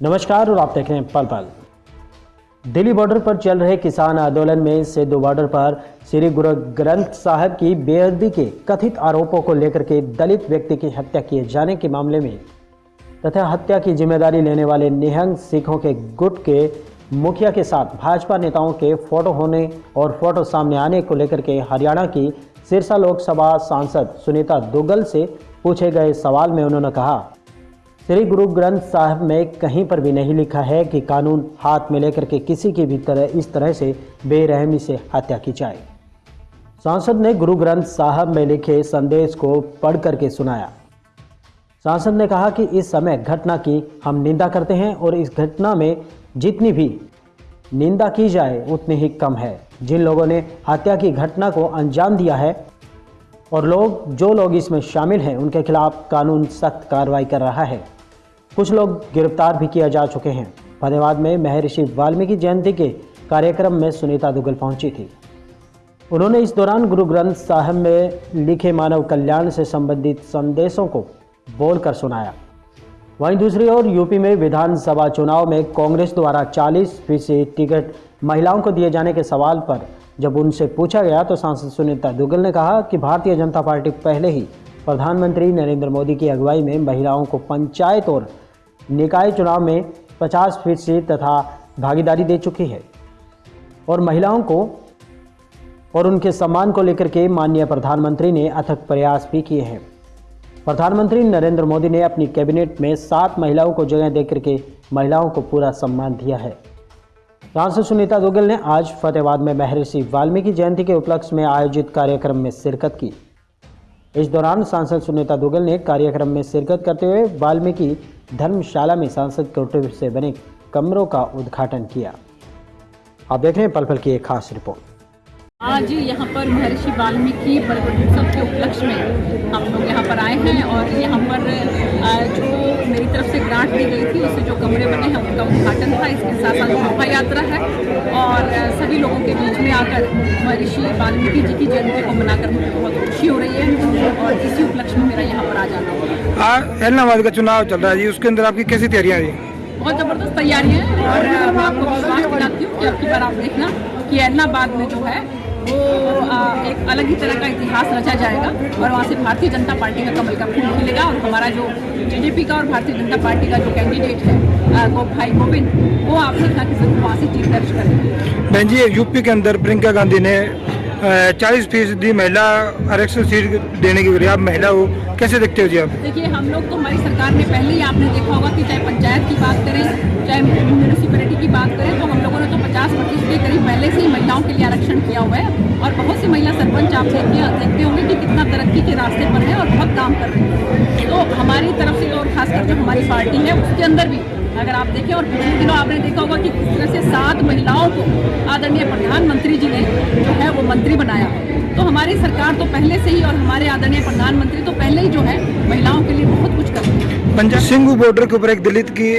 नमस्कार और आप देख रहे हैं पल पल। दिल्ली बॉर्डर पर चल रहे किसान आंदोलन में सिद्धू बॉर्डर पर श्री गुरु ग्रंथ साहब की बेअदबी के कथित आरोपों को लेकर के दलित व्यक्ति की हत्या किए जाने के मामले में, तथा हत्या की ज़िम्मेदारी लेने वाले निहंग सिखों के गुट के मुखिया के साथ भाजपा नेताओं के फ़ोटो होने और फ़ोटो सामने आने को लेकर के हरियाणा की सिरसा लोकसभा सांसद सुनीता दुग्गल से पूछे गए सवाल में उन्होंने कहा श्री गुरु ग्रंथ साहब में कहीं पर भी नहीं लिखा है कि कानून हाथ में लेकर के किसी की भी तरह, इस तरह से बेरहमी से हत्या की जाए। सांसद ने गुरु ग्रंथ साहब में लिखे संदेश को पढ़ करके सुनाया। सांसद ने कहा कि इस समय घटना की हम निंदा करते हैं और इस घटना में जितनी भी निंदा की जाए, उतनी ही कम है। जिन लोगों ने हत्या की घटना को अंजाम दिया है और लोग, जो लोग इसमें शामिल हैं, उनके खिलाफ कानून सख्त कार्रवाई कर रहा है। कुछ लोग गिरफ़्तार भी किया जा चुके हैं। फतेहाबाद में महर्षि वाल्मीकि जयंती के कार्यक्रम में सुनीता दुग्गल पहुँची थी। उन्होंने इस दौरान गुरु ग्रंथ साहब में लिखे मानव कल्याण से संबंधित संदेशों को बोलकर सुनाया। वहीं दूसरी ओर, यूपी में विधानसभा चुनाव में कांग्रेस द्वारा 40 फ़ीसदी टिकट महिलाओं को दिए जाने के सवाल पर जब उनसे पूछा गया तो सांसद सुनीता दुग्गल ने कहा कि भारतीय जनता पार्टी पहले ही प्रधानमंत्री नरेंद्र मोदी की अगुवाई में महिलाओं को पंचायत और निकाय चुनाव में 50 फ़ीसदी तथा भागीदारी दे चुकी है और महिलाओं को और उनके सम्मान को लेकर के माननीय प्रधानमंत्री ने अथक प्रयास भी किए हैं। प्रधानमंत्री नरेंद्र मोदी ने अपनी कैबिनेट में सात महिलाओं को जगह देकर के महिलाओं को पूरा सम्मान दिया है। सांसद सुनीता दुग्गल ने आज फतेहाबाद में महर्षि वाल्मीकि जयंती के उपलक्ष्य में आयोजित कार्यक्रम में शिरकत की। इस दौरान सांसद सुनीता दुग्गल ने कार्यक्रम में शिरकत करते हुए वाल्मीकि धर्मशाला में सांसद कुटीर से बने कमरों का उद्घाटन किया। आप देख रहे हैं पल पल की एक खास रिपोर्ट। आज यहाँ पर महर्षि वाल्मीकि उत्सव के उपलक्ष्य में हम लोग यहाँ पर आए हैं और यहाँ पर जो तरफ़ से ग्रांट दी गई थी उससे जो कमरे बने हैं उनका उद्घाटन था। इसके साथ साथ शोभा यात्रा है और सभी लोगों के बीच में आकर महर्षि वाल्मीकि जी की जयंती को मनाकर मुझे बहुत खुशी हो रही है और इसी उपलक्ष्य में मेरा यहाँ पर आ जाना एलनाबाद का चुनाव चल रहा है जी। उसके अंदर आपकी कैसी तैयारियाँ जी? बहुत ज़बरदस्त तैयारियाँ हैं और मैं आपको विश्वास दिलाती हूँ कि अब की बार आप देखना कि एलनाबाद में जो है वो आ, एक अलग ही तरह का इतिहास रचा जाएगा और वहाँ से भारतीय जनता पार्टी का कमल का फूल खिलेगा और हमारा जो बीजेपी का और भारतीय जनता पार्टी का जो कैंडिडेट है गो भाई गोविंद वो कि सिर्फ़ वहाँ से जीत दर्ज करेंगे बहन जी यूपी के अंदर प्रियंका गांधी ने चालीस फ़ीसदी महिला आरक्षण सीट देने की आप महिला हो कैसे देखते हो जी आप? देखिए हम लोग तो हमारी सरकार ने पहले ही आपने देखा होगा कि चाहे पंचायत की बात करें चाहे म्यूनिसिपैलिटी की बात करें तो हम लोगों ने तो पचास पहले से ही महिलाओं के लिए आरक्षण किया हुआ है और बहुत सी महिला सरपंच आप देखते देखते होंगे कि कितना तरक्की के रास्ते पर है और बहुत काम कर रहे हैं। तो हमारी तरफ़ से और खासकर जो हमारी पार्टी है उसके अंदर भी अगर आप देखें और पिछले दिनों आपने देखा होगा कि किस तरह से सात महिलाओं को आदरणीय प्रधानमंत्री जी ने जो है वो मंत्री बनाया। तो हमारी सरकार तो पहले से ही और हमारे आदरणीय प्रधानमंत्री तो पहले ही जो है महिलाओं के लिए बहुत कुछ कर रहे हैं। पंजाब सिंगू बॉर्डर के ऊपर एक दलित की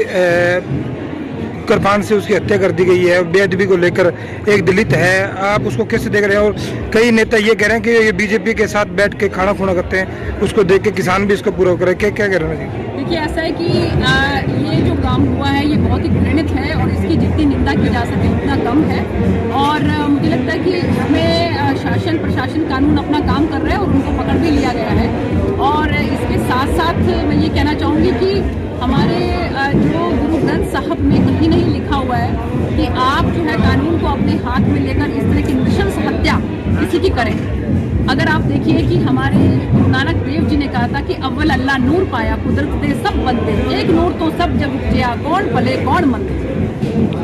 कृपान से उसकी हत्या कर दी गई है बेअदबी को लेकर एक दलित है। आप उसको कैसे देख रहे हैं? और कई नेता ये कह रहे हैं कि ये बीजेपी के साथ बैठ के खाना खुना करते हैं उसको देख के किसान भी इसको पूरा करे। क्या क्या कह रहे हैं? देखिए ऐसा है कि आ, ये जो काम हुआ है ये बहुत ही घृणित है और इसकी जितनी निंदा की जा सके उतना कम है। और मुझे लगता है कि हमें शासन प्रशासन कानून अपना काम कर रहे है हुआ है कि आप जो है कानून को अपने हाथ में लेकर इस तरह की नृशंस हत्या किसी की करें। अगर आप देखिए कि हमारे गुरु नानक देव जी ने कहा था कि अव्वल अल्लाह नूर पाया, कुदरत सब बनते, एक नूर तो सब जब उपजया कौन पले, कौन मंदिर